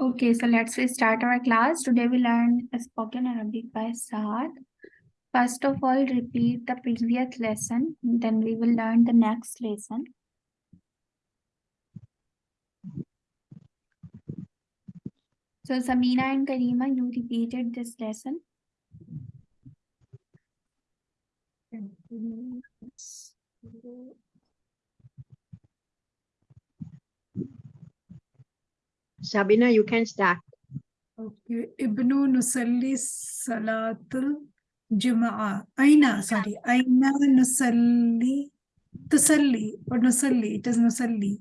Okay, so let's start our class. Today we learn spoken Arabic by Saad. First of all, repeat the previous lesson. Then we will learn the next lesson. So Samina and Karima, you repeated this lesson. Sabina, you can start. Okay. Ibnu Nusalli Salatul Juma'a. Aina, sorry. Aina Nusalli. Tusalli or Nusalli. It is Nusalli.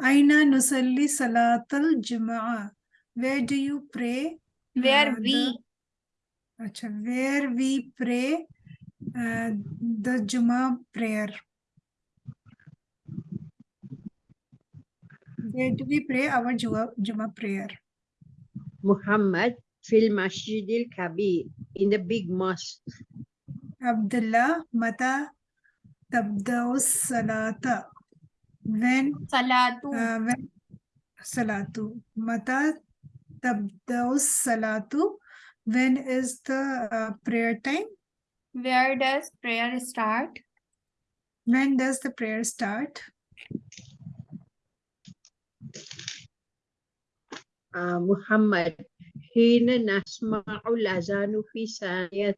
Aina Nusalli Salatul Juma'a. Where do you pray? Where uh, we, the- Acha, where we pray uh, the Juma prayer. Where do we pray our Juma, Juma prayer? Muhammad fil Masjid al Kabir in the big mosque. Abdullah Mata Tabdaus Salata. When Salatu. uh, when Salatu. Mata Tabdaus Salatu. When is the uh, prayer time? Where does prayer start? When does the prayer start? Uh, Muhammad حين نسمع الأذان في ثانية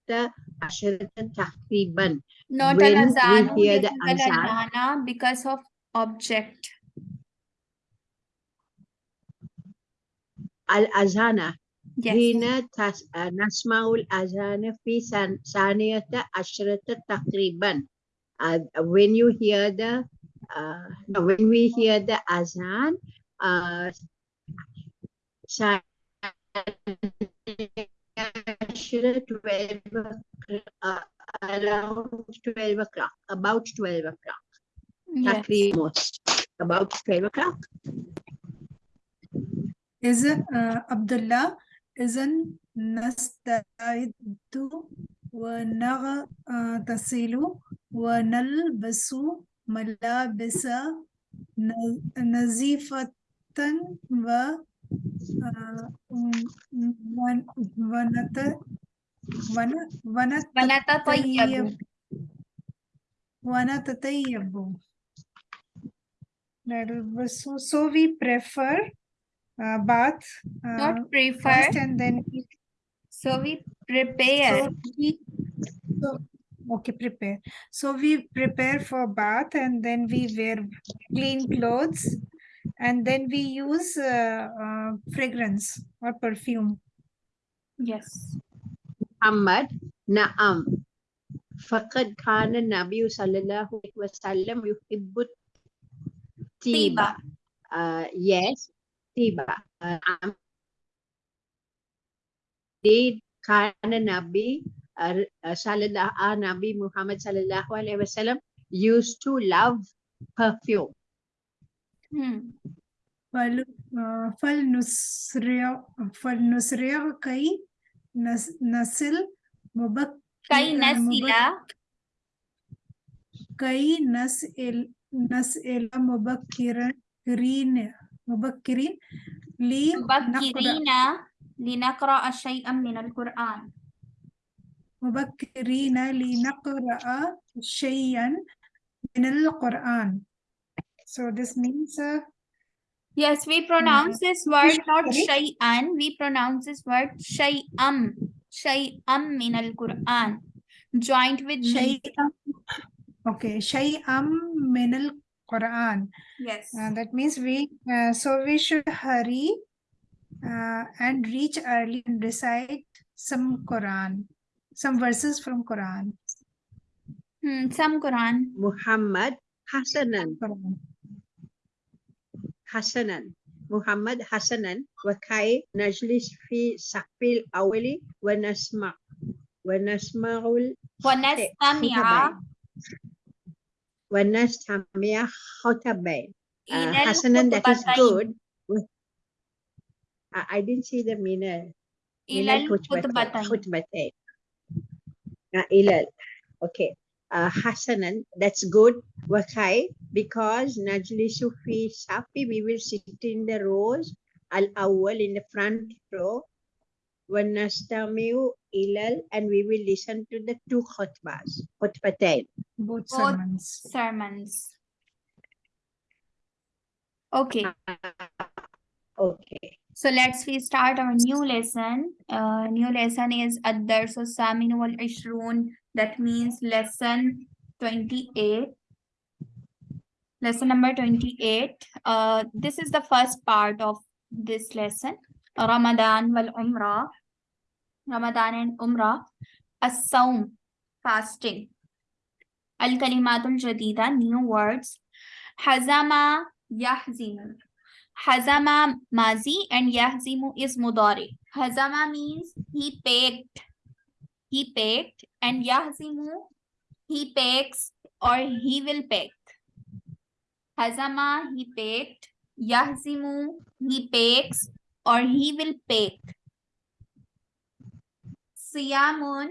عشرة تقريبا Not When we al-azanu, hear this the is azan. al-adhana because of object. الأذان Yes. حين تس... آه، نسمع الأذان في ثان- ثانية عشرة تقريبا uh, when you hear the uh, when we hear the azan uh, عشرة 12 uh, around 12 o'clock about 12 o'clock Yes. تقريبا about 12 o'clock it uh, Abdullah? إذن نستعد ونغتسل ونلبس ملابس ن- Tan va Vanata Vanata Tayyabu. Vanata Tayyabu. So, so we prefer uh, bath. Uh, Not prefer. and then. So we prepare. So we, so, okay, prepare. So we prepare for bath and then we wear clean clothes and then we use uh, uh, fragrance or perfume. Yes. محمد نعم فقد كان النبي صلى الله عليه وسلم يحب الطيبة طيبة. uh, yes طيبة uh, نعم. Indeed, كان النبي uh, uh, صلى الله uh, Nabi Muhammad صلى الله عليه وسلم used to love perfume Hmm. فل uh, فلنسرع فلنسرع كي نصل مبك كي آه، نسل مبك- كي نسأل نسأل مبكرين مبكرين مبكرين لنقرأ شيئا من القرآن. مبكرين لنقرأ شيئا من القرآن. So this means... Uh, yes, we pronounce this word not shay'an. We pronounce this word shay'am. Shay'am in al-Quran. Joined with... Shay'am. Okay, shay'am min al Quran. Yes. Uh, that means we, uh, so we should hurry uh, and reach early and recite some Quran, some verses from Quran. Hmm, some Quran. Muhammad Hasanan. Quran. حسنا محمد حسنا وكي نجلس في سقف الأول ونسمع ونسمع ونستمع ونستمع خطبين uh, إلى حسنا that is الخطبتين. good With- I, I didn't see the meaning إلى الخطبتين الخطبتين. خطبتين uh, إلى okay uh, hasanan, that's good, wakai, because Najli Sufi safi, we will sit in the rows, al-awwal, in the front row, wanastamiu ilal, and we will listen to the two khutbas, khutbatain. Both sermons. Both sermons. Okay. Okay. So let's we start our new lesson. Uh, new lesson is Ad-Darsu Saminu wal Ishrun that means lesson 28. Lesson number 28. Uh, this is the first part of this lesson. Ramadan wal Umrah. Ramadan and Umrah. As-Sawm, fasting. Al-Kalimatul Jadida, new words. Hazama yahzimu. Hazama mazi and yahzimu is mudari. Hazama means he picked. He picked and yahzimu he picks or he will pick. Hazama he picked. Yahzimu he picks or he will pick. Siyamun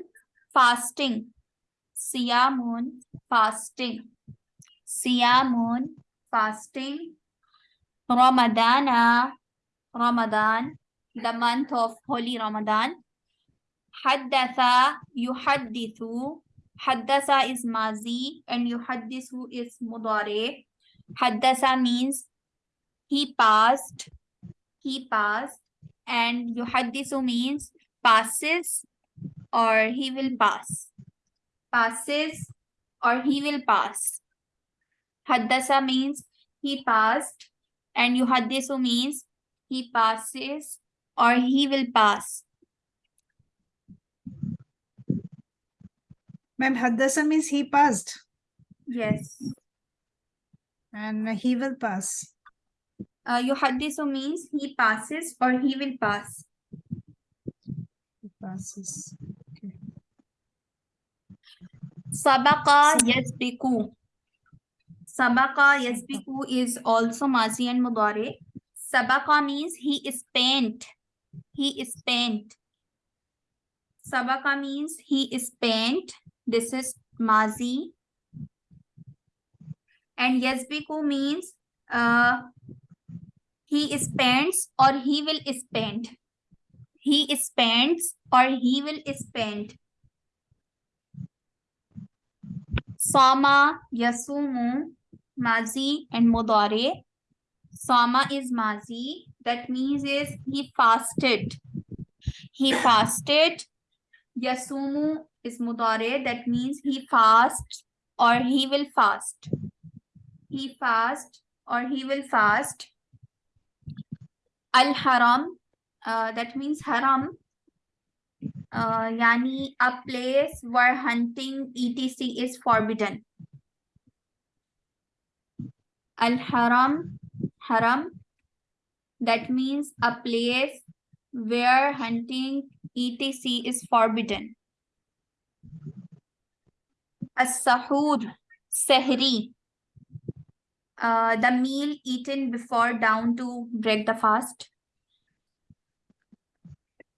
fasting. Siyamun fasting. Siyamun fasting. Ramadana Ramadan the month of holy Ramadan. Haddatha yuhaddithu. Haddasa is mazi and yuhaddithu is mudare. Haddasa means he passed. He passed and yuhaddithu means passes or he will pass. Passes or he will pass. Haddasa means he passed and yuhaddisu means he passes or he will pass. Ma'am, Haddasa means he passed Yes. and he will pass. Uh, yuhaddisu means he passes or he will pass. He passes. Okay. Sabaqa yasbiku. Sabaqa yasbiku is also mazi and mudare. Sabaqa means he is spent. He is spent. Sabaka means he is spent. This is mazi. And yasbiku means uh, he spends or he will spend. He spends or he will spend. Sama, Yasumu, Mazi, and Mudare. Sama is Mazi. That means is he fasted. He fasted. Yasumu is Mudare. That means he fast or he will fast. He fast or he will fast. Al Haram. Uh, that means Haram uh, yani a place where hunting etc is forbidden al haram haram that means a place where hunting etc is forbidden. As sahur sehri uh, the meal eaten before down to break the fast.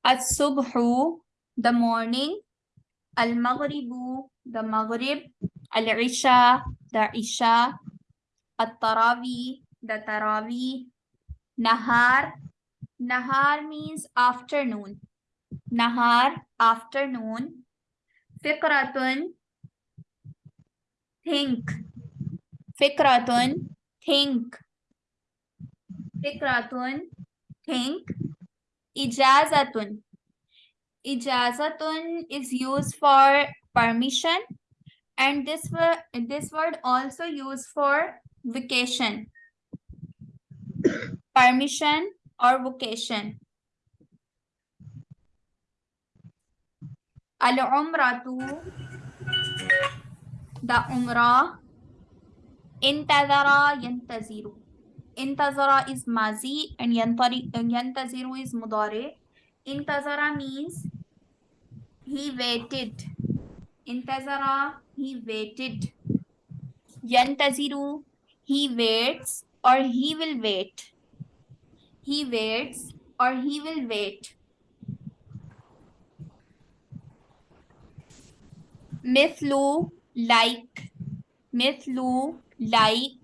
As subhu the morning, Al Maghribu, the Maghrib, Al Isha, the Isha, At Tarawi, the Tarawi, Nahar. Nahar means afternoon. Nahar, afternoon. Fikratun, think. Fikratun, think. Fikratun, think. Ijazatun, ijazatun is used for permission and this word this word also used for vacation permission or vocation al umratu the umrah intazara yantaziru intazara is mazi and yantari yantaziru is mudare intazara means he waited. Intazara, he waited. Yantaziru, he waits or he will wait. He waits or he will wait. Mithlu, like. Miss Mithlu, like.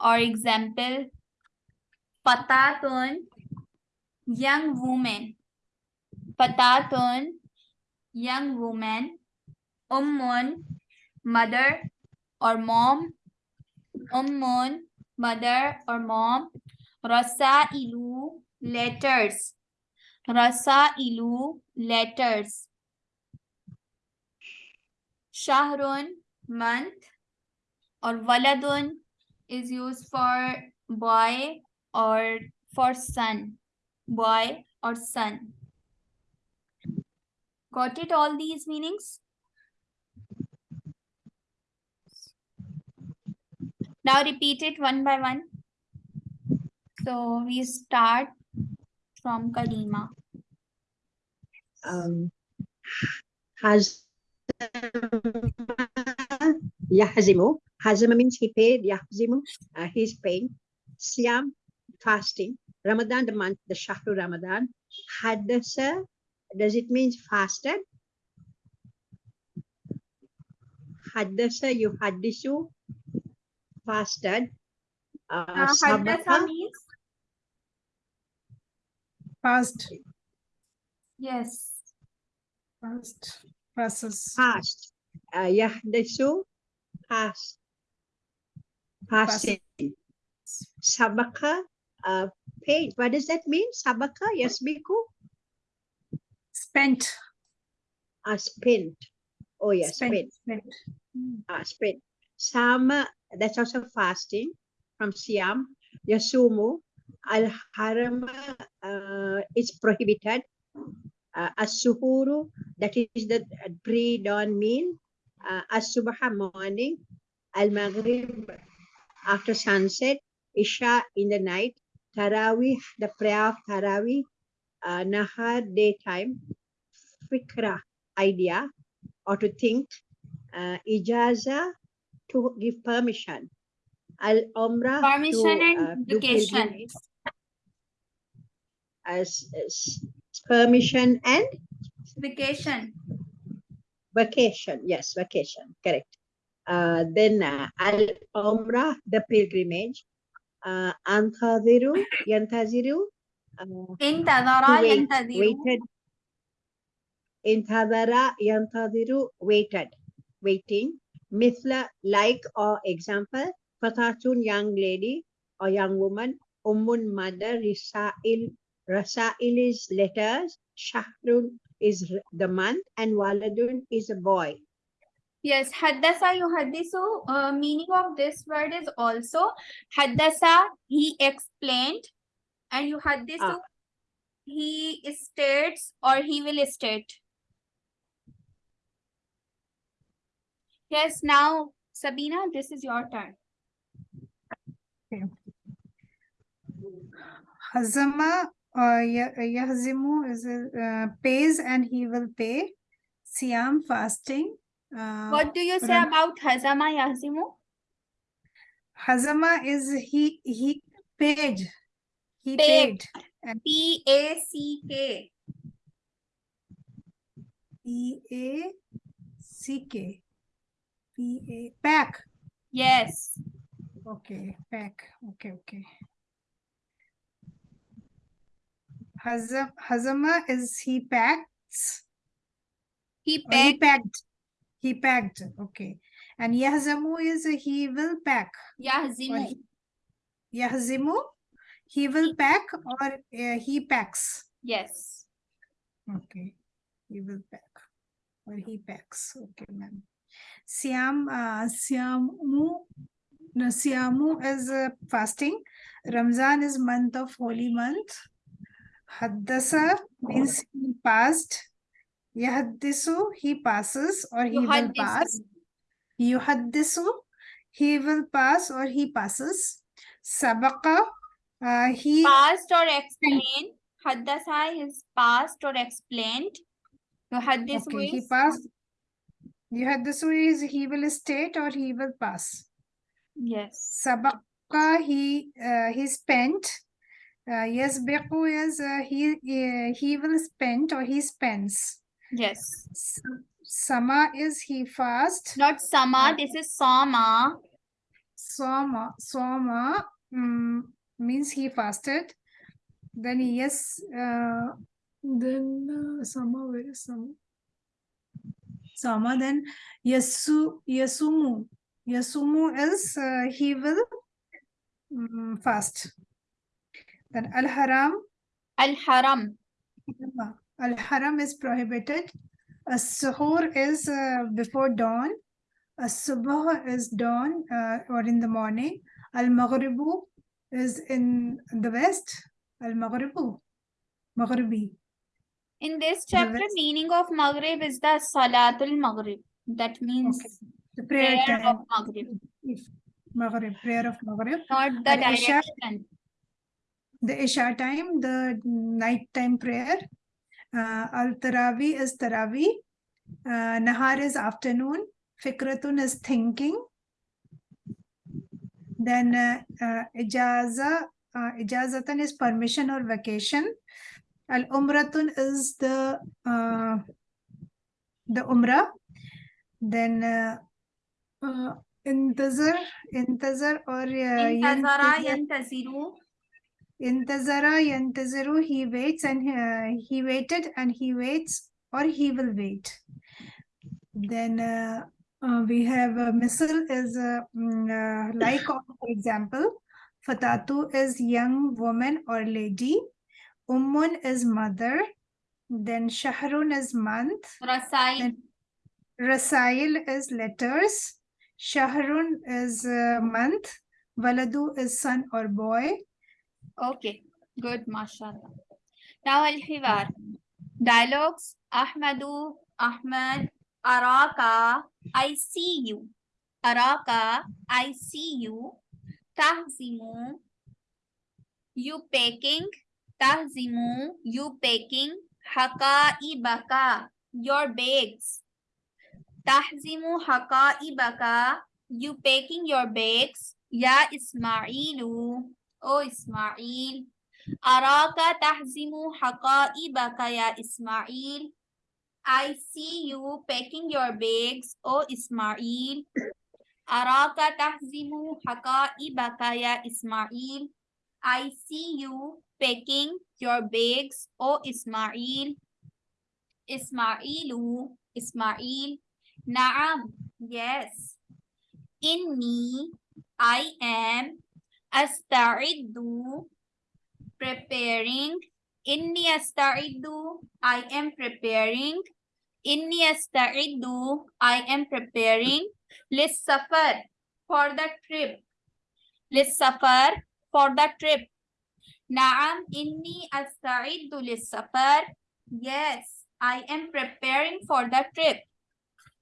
Or example, Fatatun, young woman. Fatatun, young woman. Ummun, mother or mom. Ummun, mother or mom. Rasailu, letters. Rasailu, letters. Shahrun, month. Or waladun is used for boy or for son. Boy or son. Got it all these meanings? Now repeat it one by one. So we start from Kalima. um, has Yahzimu. Hazama means he paid. Yahzimu, uh, he's paying. Siam, fasting. Ramadan, the month, the Shahru Ramadan. Haddasa, does it mean fasted? Haddasa, you haddisu, fasted. Uh, Uh, Haddasa sabaka, means Past, yes. past, passes. past. Uh, yahdisu, past. Passing. Sabaka, uh, paid. What does that mean? Sabaka, yasbiku, Spent. uh, spent. Oh, yes, spent. spent. spent. Uh, spent. Sama, that's also fasting from Siam. Yasumu, al haram uh, is prohibited. Uh, as-suhuru, that is the pre-dawn meal. Uh, as-subha, morning. Al-maghrib, after sunset. Isha, in the night. Tarawih, the prayer of Tarawih. Uh, Nahar, daytime. Fikra, idea, or to think. Uh, ijaza, to give permission. Al-umrah, Permission to, and uh, do vacation. As, as permission and Vacation. vacation. Yes, vacation. Correct. Uh, then uh, al umrah, the pilgrimage. Uh, antadiru, yantaziru. Uh, Intadara wait, yantadiru. waited. Intadara, yantadiru, waited, waiting. Mithla, like or example. Fatatun, young lady or young woman. Ummun, mother. Risa'il, Rasail is letters. Shahrun is the month. And Waladun is a boy. Yes, haddasa yuhaddisu, uh, meaning of this word is also haddasa, he explained, and yuhaddisu, Ah. he states or he will state. Yes, now Sabina, this is your turn. Hazama uh, Ya- Yahzimu is uh, pays and he will pay. Siam fasting. Uh, What do you say Ram- about hazama yahzimu? Hazama is he he paid. He Paid. paid. P A C K. P A C K. P A pack. Yes. Okay, pack. Okay, okay. Hazam Hazama is he packs. He or he packed. He packed. Okay. And Yahzamu is he will pack. Yahzimu. he, Yahzimu, he will pack or uh, he packs. Yes. Okay. He will pack or he packs. Okay, ma'am. Siam, uh, Siamu, no, Siamu is uh, fasting. Ramzan is month of holy month. Haddasa means he passed. Yahaddisu, he passes or he will pass. Yuhaddisu, he will pass or he passes. Sabaka, uh, he Past or explained. Haddasa is past or explained. Yuhaddisu okay, he is passed. Yuhaddisu is he will state or he will pass. Yes. Sabaqa, he uh, he spent. Uh, yasbiqu is uh, he uh, he will spend or he spends. Yes. Sama is he fast. Not sama, this is sama. sama Soma, mm, means he fasted. Then yes, uh, then uh, Sama, where is Sama? Sama, then yesu Yasumu. yesumu is uh, he will mm, fast. Then Al Haram, Al-Haram. Al Haram is prohibited. A suhoor is uh, before dawn. A subah is dawn uh, or in the morning. Al Maghribu is in the west. Al Maghribu. Maghribi. In this chapter, west- meaning of Maghrib is the Salatul Maghrib. That means Okay. The prayer, prayer of Maghrib, Maghrib, prayer of Maghrib. not the direction. The Isha time, the nighttime prayer. Uh, Al Tarawi is Tarawi. Uh, Nahar is afternoon. Fikratun is thinking. Then uh, uh, Ijaza, uh, Ijazatan is permission or vacation. Al Umratun is the uh, the Umrah. Then uh, uh, Intazar, Intazar or uh, Intazara yantaziru. Intazara yantaziru, he waits and uh, he waited and he waits or he will wait. Then uh, uh, we have uh, misal is uh, mm, uh, like for example, Fatatu is young woman or lady. Ummun is mother. Then Shahrun is month. Rasail. Rasail is letters. Shahrun is uh, month. Waladu is son or boy. Okay, good, mashallah. Now Al-Hiwar. Dialogues. Ahmadu, Ahmad, Araka, I see you. Araka, I see you. Tahzimu, you packing. Tahzimu, you packing. Hakaibaka, your bags. Tahzimu hakaibaka, you packing your bags. Ya Ismailu, O Ismail, Araka tahzimu haqaibaka ya Ismail. I see you packing your bags, O Ismail. Araka tahzimu haqaibaka ya Ismail. I see you packing your bags, O Ismail. Ismailu, Ismail. Naam, yes. Inni, I am asta'iddu preparing. Inni asta'iddu I am preparing. Inni asta'iddu I am preparing. Lissafar for the trip. Lissafar for the trip. Na'am inni asta'iddu lissafar yes I am preparing for the trip.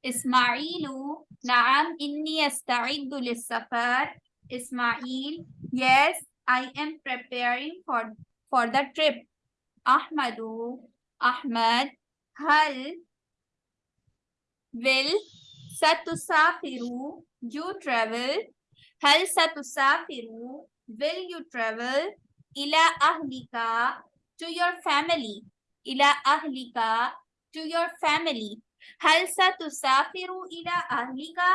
Ismailu na'am inni asta'iddu lissafar Ismail, yes, I am preparing for, for the trip. Ahmadu, Ahmad, hal, will, satusafiru, you travel. Hal satusafiru, will you travel? Ila ahlika, to your family. Ila ahlika, to your family. Hal satusafiru ila ahlika,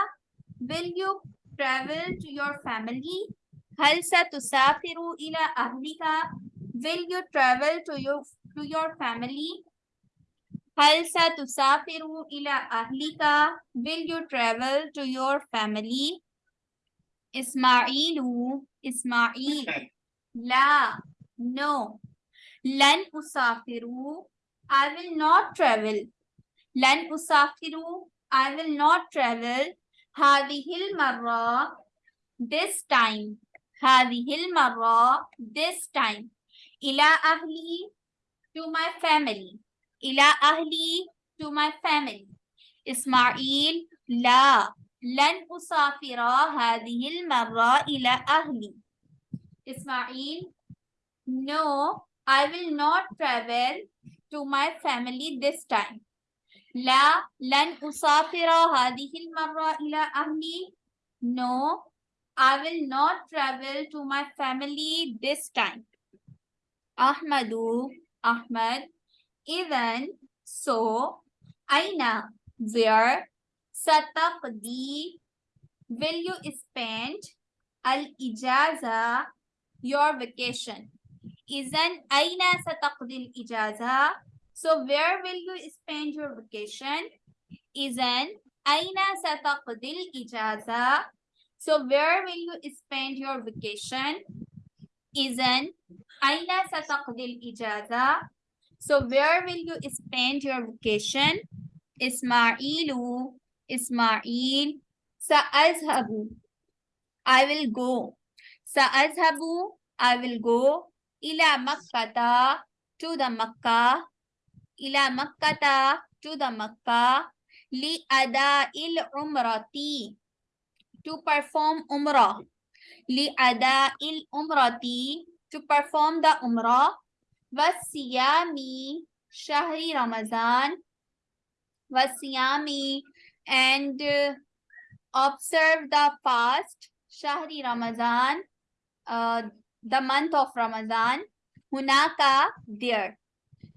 will you travel to your family? هل ستسافر إلى أهلك? Will you travel to your to your family? هل ستسافر إلى أهلك? Will you travel to your family? إسماعيل إسماعيل لا no لن أسافر I will not travel لن أسافر I will not travel هذه المرة this time هذه المرة this time إلى أهلي to my family إلى أهلي to my family إسماعيل لا لن أسافر هذه المرة إلى أهلي إسماعيل no I will not travel to my family this time لا لن أسافر هذه المرة إلى أهلي No, I will not travel to my family this time. Ahmadu, Ahmad, even so, Aina, where, Sataqdi, will you spend, Al-Ijaza, your vacation. Isn't Aina Sataqdi Al-Ijaza? So where will you spend your vacation? Isn't Aina Sataqdi Al-Ijaza? So where will you spend your vacation? Isn't Aina sataqdil ijaza? So where will you spend your vacation? Ismailu, Ismail, Sa'azhabu, I will go. Sa'azhabu, I will go. Ila Makkata, to the Makkah. Ila Makkata, to the Makkah. Li ada il umrati to perform umrah. li ada il Umrati, to perform the umrah. wasiyami shahri Ramazan. wasiyami and uh, observe the fast. Shahri Ramazan, uh, the month of Ramadan, Hunaka, there.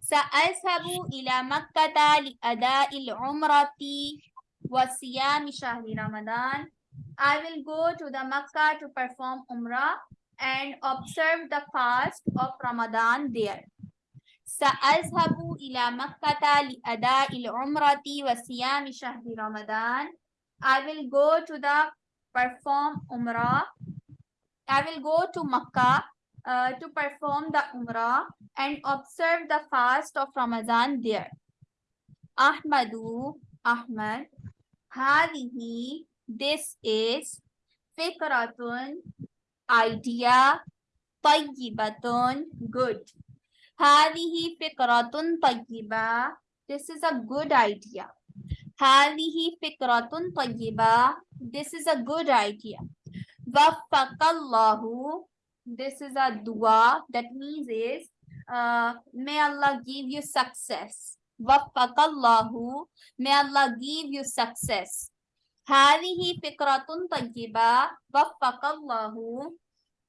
Sa'azhabu ila makkata li'ada'il umrati wa siyami shahri Ramadan. I will go to the Makkah to perform Umrah and observe the fast of Ramadan there. سأذهب إلى مكة لأداء العمرة وصيام شهر رمضان. I will go to the perform Umrah. I will go to Makkah uh, to perform the Umrah and observe the fast of Ramadan there. Ahmadu, Ahmad, هذه this is fikratun, idea, tayyibatun, good. Hadihi fikratun tayyiba. This is a good idea. Hadihi fikratun tayyiba. This is a good idea. Wafakallahu. This is a dua. That means is, uh, may Allah give you success. Wafakallahu. May Allah give you success. هذه فكرة طيبة وفق الله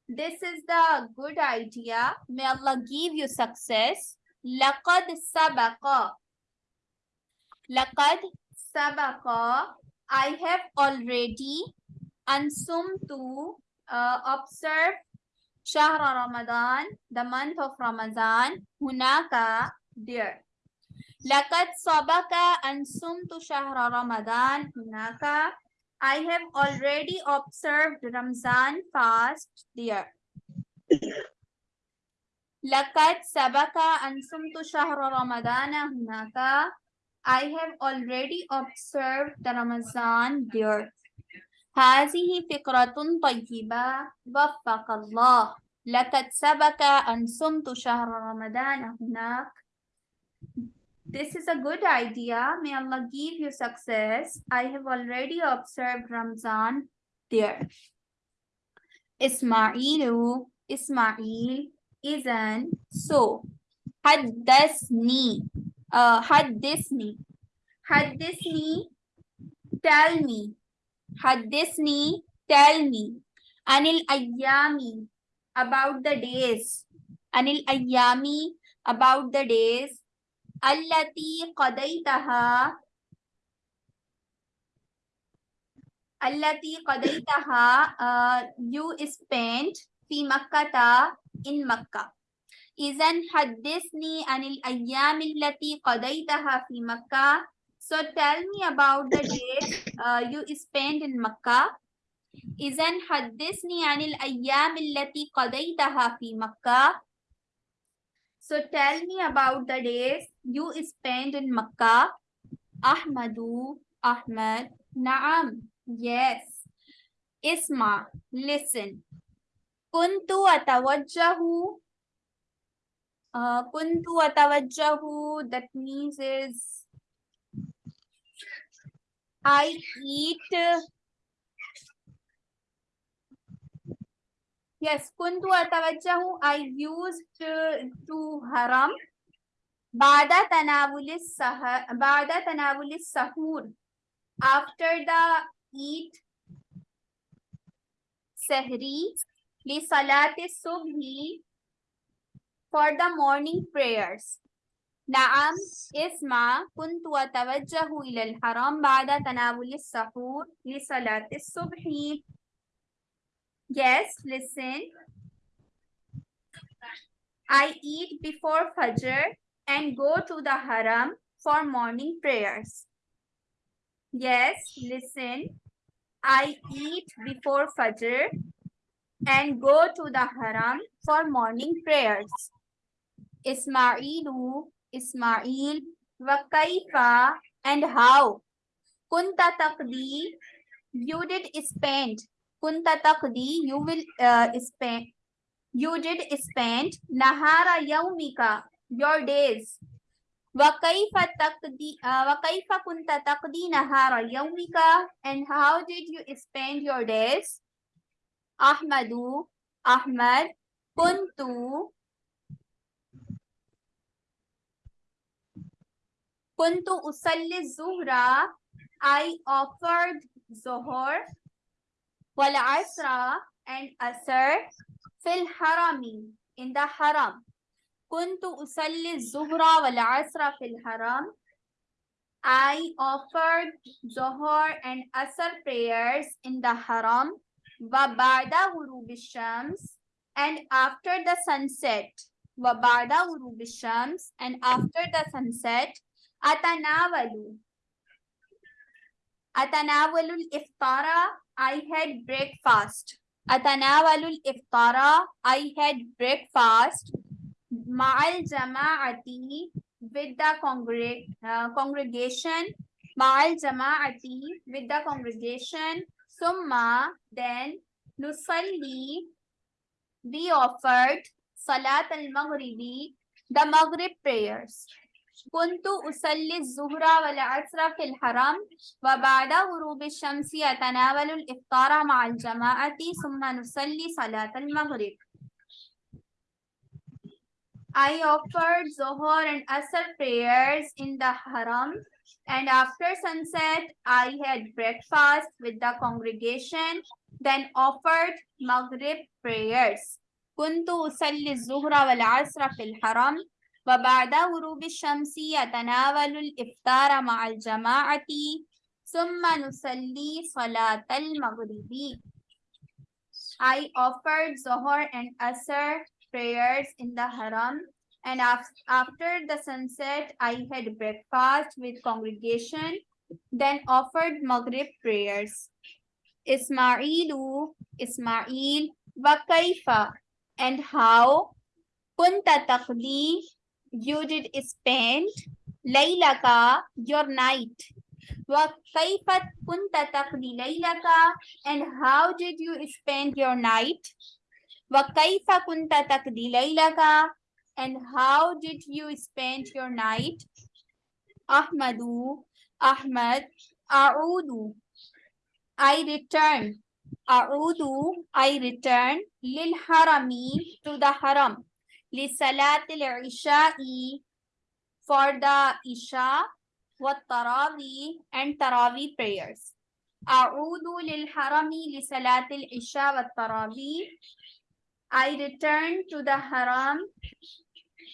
This is the good idea. May Allah give you success. لقد سبق لقد سبق I have already أنصمت uh, observe شهر رمضان the month of Ramadan هناك there لقد سبق أن صمت شهر رمضان. هناك. I have already observed Ramzan fast there. لقد سبق أن صمت شهر رمضان. هناك. I have already observed the Ramadan there. هذه فكرة طيبة. وفق الله. لقد سبق أن صمت شهر رمضان. هناك. This is a good idea. May Allah give you success. I have already observed Ramzan there. Ismailu, Ismail, isn't so. Haddasni, uh, haddisni, haddisni, tell me. had Haddisni, tell me. Anil ayyami, about the days. Anil ayyami, about the days. التي قضيتها التي قضيتها uh, you spent في مكة in مكة إذن حدثني عن الأيام التي قضيتها في مكة so tell me about the days uh, you spent in مكة إذن حدثني عن الأيام التي قضيتها في مكة So tell me about the days you spent in Makkah. Ahmadu, Ahmad, Naam. Yes. Isma, listen. Kuntu atawajjahu. Uh, kuntu atawajjahu, that means is I eat Yes, kuntu atawajjahu. I used to, to haram. Bada tanavulis sahar. Bada tanavulis sahur. After the eat sahri li salati subhi for the morning prayers. نعم اسمع كنت أتوجه إلى الحرم بعد تناول السحور لصلاة الصبح Yes, listen. I eat before Fajr and go to the haram for morning prayers. Yes, listen. I eat before Fajr and go to the haram for morning prayers. Ismailu, Ismail, wa kaifa and how? Kunta taqdi, you did spend. Kunta taqdi, you will uh, spend. You did spend nahara yaumika, your days. وكيف تقضي uh, وكيف كنت تقضي نهار يومك and how did you spend your days أحمد أحمد كنت كنت أصلي الظهر I offered ظهر والعصر and أسر في الحرم in the haram كنت أصلي الظهر والعصر في الحرم I offered Zohar and Asr prayers in the Haram وبعد غروب الشمس and after the sunset وبعد غروب الشمس and after the sunset أتناول أتناول الإفطار I had breakfast أتناول الإفطار I had breakfast ma'al jama'ati with the congreg uh, congregation ma'al jama'ati with the congregation summa then nusalli we offered salat al-maghribi the maghrib prayers kuntu usalli zuhra wal asra fil haram wa ba'da ghurub ash-shamsi atanawalu al-iftara ma'al jama'ati thumma nusalli salat al-maghrib I offered Zohar and Asr prayers in the Haram, and after sunset, I had breakfast with the congregation, then offered Maghrib prayers. كنت أصلي الظهر والعصر في الحرم وبعد غروب الشمس أتناول الإفطار مع الجماعة ثم نصلي صلاة المغرب. I offered Zohar and Asr prayers in the haram and af- after the sunset I had breakfast with congregation then offered Maghrib prayers. Ismailu, Ismail, wa kaifa? And how? Kunta taqdi you did spend laylaka your night. Wa kaifa kunta taqdi laylaka? And how did you spend your night وكيف كنت تقضي ليلك and how did you spend your night أحمد أحمد أعود I return أعود I return للحرم to the haram لصلاة العشاء for the Isha والتراوي and Tarawi prayers أعود للحرم لصلاة العشاء والتراوي I return to the haram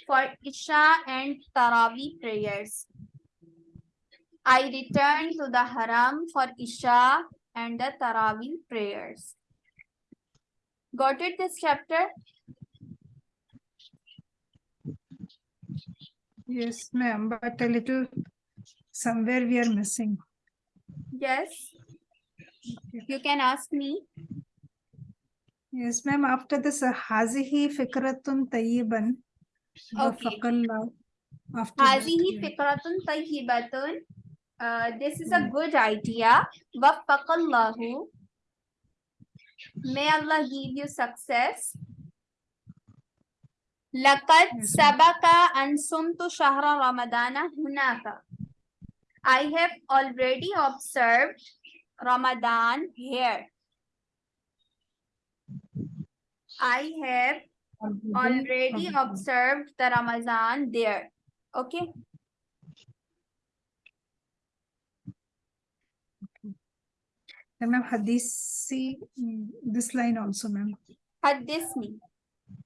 for Isha and Tarawi prayers. I return to the haram for Isha and the Tarawi prayers. Got it this chapter? Yes, ma'am, but a little somewhere we are missing. Yes. You can ask me. Yes, ma'am. After this, Hazihi Fikratun Tayyiban. Hazihi Fikratun Tayyibatun. This is a good idea. Waffaqallahu. May Allah give you success. Lakat sabaka ansumtu shahra ramadana hunaka. I have already observed Ramadan here. I have already observed the Ramadan there. Okay. And ma'am, Hadisi, mm, this line also, ma'am. Hadisni.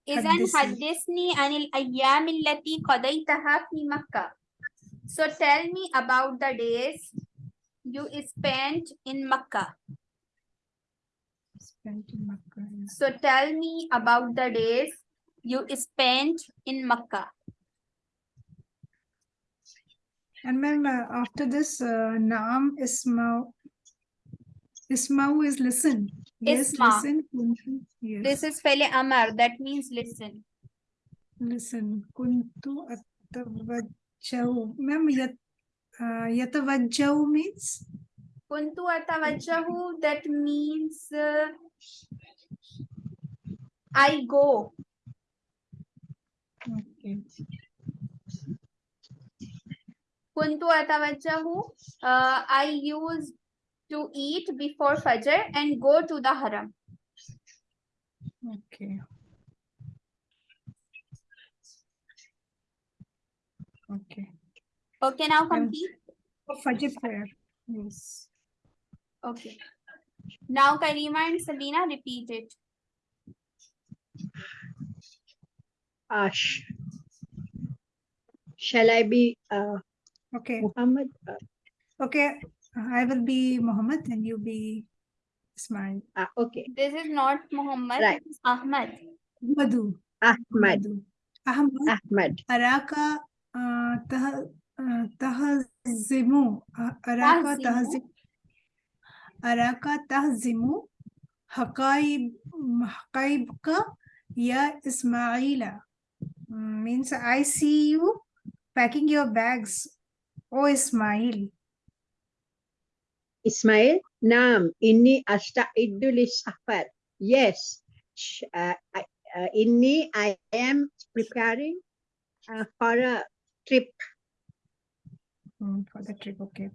Isn't Hadisni anil ayyam illati qadaytaha fi Makkah. So tell me about the days you spent in Makkah. So tell me about the days you spent in Makkah? And ma'am, uh, after this, uh, Naam Ismau. Ismau is listen. Yes, Isma. listen. Kuntu. Yes. This is Fele Amar, that means listen. Listen. Kuntu atavajjahu. Ma'am, yat, uh, yatavajjahu means? Kuntu atawajjahu, that means uh, I go. Okay. Kuntu atawajjahu, uh, I use to eat before Fajr and go to the haram. Okay. Okay. Okay, now Um, complete. For Fajr prayer. Yes. Okay. Now Karima and Sabina repeat it. Ash. Shall I be uh, okay. Muhammad? Okay, I will be Muhammad and you be Ismail. Ah, okay. This is not Muhammad, right. it's Ahmad. Madu. Ahmad. Ahmad. Ahmad. Araka uh, tah, uh, tahzimu. Araka tahzimu أراك تهزم حقائب حقائبك يا إسماعيل Mm, means I see you packing your bags oh Ismail Ismail. Naam. Inni asta'iddu lis-safar. Yes. Sh- Uh, I, uh, inni, I am preparing uh, for a trip. Mm, for the trip okay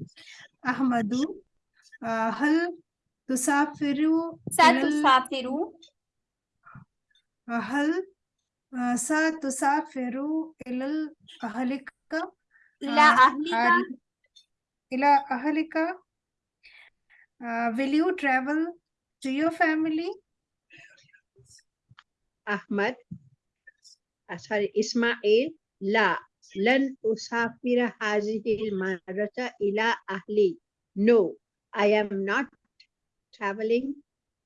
أحمد آه، هل تسافر إلى ال- Satusafiru. هل آه، ستسافر إلى أهلك Ila آه، ahlika. عاد- إلى أهلك Uh, will you travel to your family? Ahmad. Uh, sorry, Ismail. La. لن أسافر هذه المرة إلى أهلي. No, I am not traveling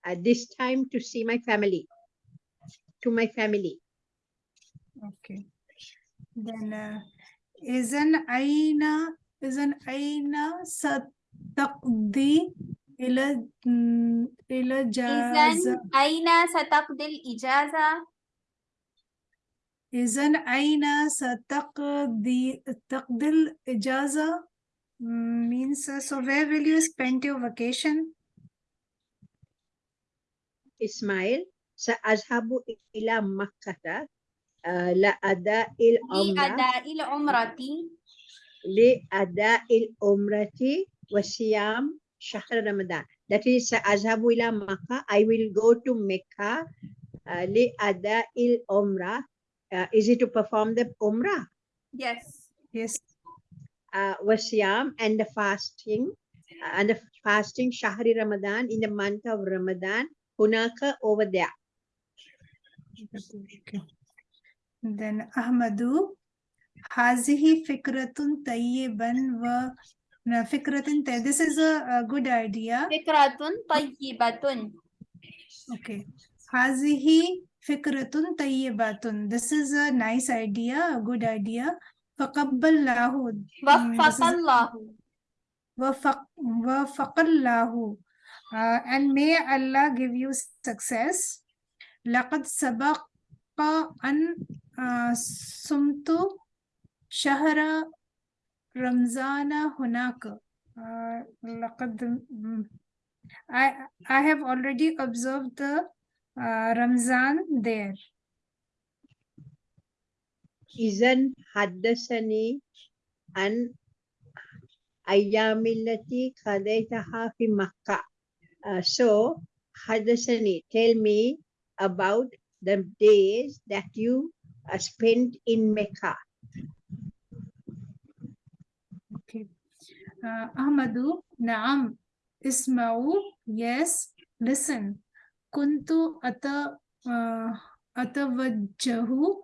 at this time to see my family, to my family. Okay. Then uh, is an aina is an aina sataqdi ila mm, ila jaza. Is an aina sataqdi ijaza. Is an aina sataqdi takdil ijaza means uh, so where will you spend your vacation? إسماعيل سأذهب إلى مكة آه، لأداء العمرة Li'ada'il umrati. لأداء العمرة وصيام شهر رمضان. That is سأذهب إلى مكة. I will go to Mecca uh, لأداء العمرة. Uh, is it to perform the umrah? Yes. Yes. uh, wasyam and the fasting uh, and the fasting Shahri Ramadan in the month of Ramadan hunaka over there. Then Ahmadu Hazihi Fikratun Tayyiban wa Fikratun This is a, a good idea. Fikratun Tayyibatun. Okay. Hazihi Fikratun Tayyibatun. This is a nice idea, a good idea. Mm, this is- Waffaqallahu. وفق وفق الله uh, and may Allah give you success لقد سبق أن uh, صمت شهر رمضان هناك uh, لقد mm, I I have already observed the uh, Ramzan there إذن حدثني عن أيام التي قضيتها في مكة. Uh, so حدثني tell me about the days that you uh, spent in Mecca. Okay. Uh, Ahmadu, نعم. اسمعوا. Yes. Listen. كنت أت uh, أتوجه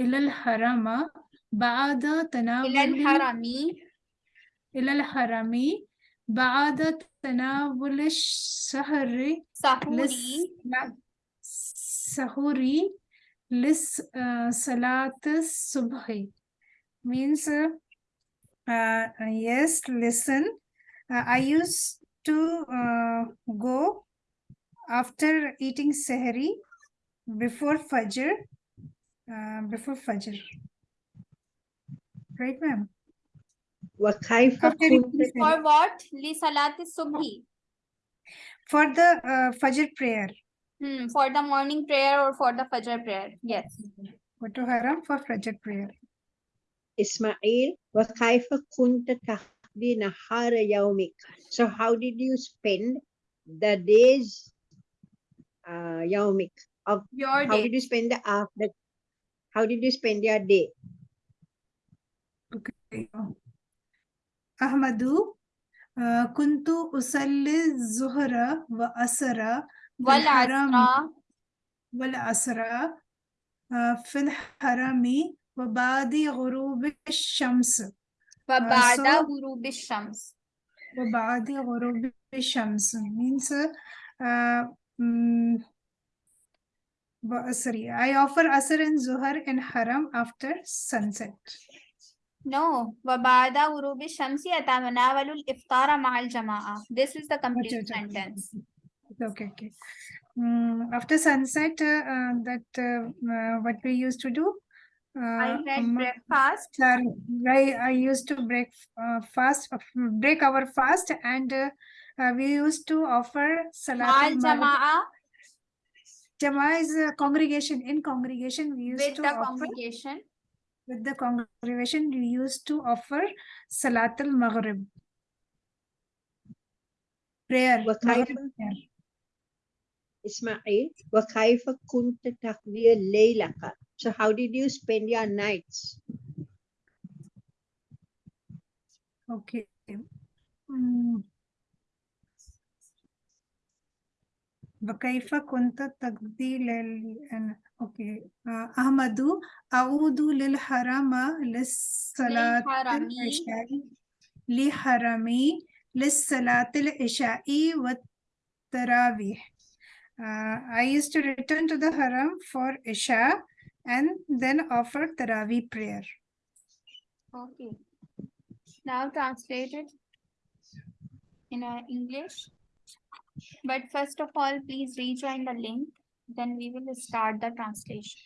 إلى الحرم بعد Ila تناول al-harami. إلى الحرم بعد تناول الشهر Sahuri. للسحور lis uh, salat subhi means uh, uh, yes listen uh, I used to uh, go after eating sehri before fajr uh, before fajr right ma'am وكيف After كنت eating For sehri. what? Li salati subhi. for the uh, fajr prayer Hmm, for the morning prayer or for the fajr prayer. Yes. what to haram for fajr prayer إسماعيل وكيف كنت تقضي نهار يومك so how did you spend the days uh, يومك of Your how day. did you spend the after how did you spend your day? Okay. Ahmadu, uh, kuntu usalli zuhra wa asra wal asra. wal asra uh, fil harami wa ba'di ghurub shams. Wa uh, ba'da ghurub shams. wa ba'di ghurub shams. Means uh, um, sorry, I offer Asr and Zuhr in Haram after sunset. No, Wabada Urubi Shamsi Atamanawalul Iftara Mahal Jama'a. This is the complete okay, sentence. Okay, okay. Um, after sunset, uh, uh, that uh, what we used to do? Uh, I read um, breakfast. I, I used to break uh, fast, uh, break our fast, and we used to offer salat. Ma'al Jama'a الجماعة Jama is a congregation. In congregation, we used with to the offer congregation. with the congregation. We used to offer Salatul Maghrib prayer. وكيف- Maghrib prayer. إسماعيل وكيف كنت تقضي ليلك so how did you spend your nights Okay. Mm. وكيف كنت تقضي لل أنا- اوكي آه، أحمد أعود للحرم للصلاة للحرم. العشاء لحرمي للصلاة العشاء والتراويح Uh, I used to return to the haram for Isha and then offer Taraweeh prayer. Okay. Now translated in uh, English. But first of all, please rejoin the link. Then we will start the translation.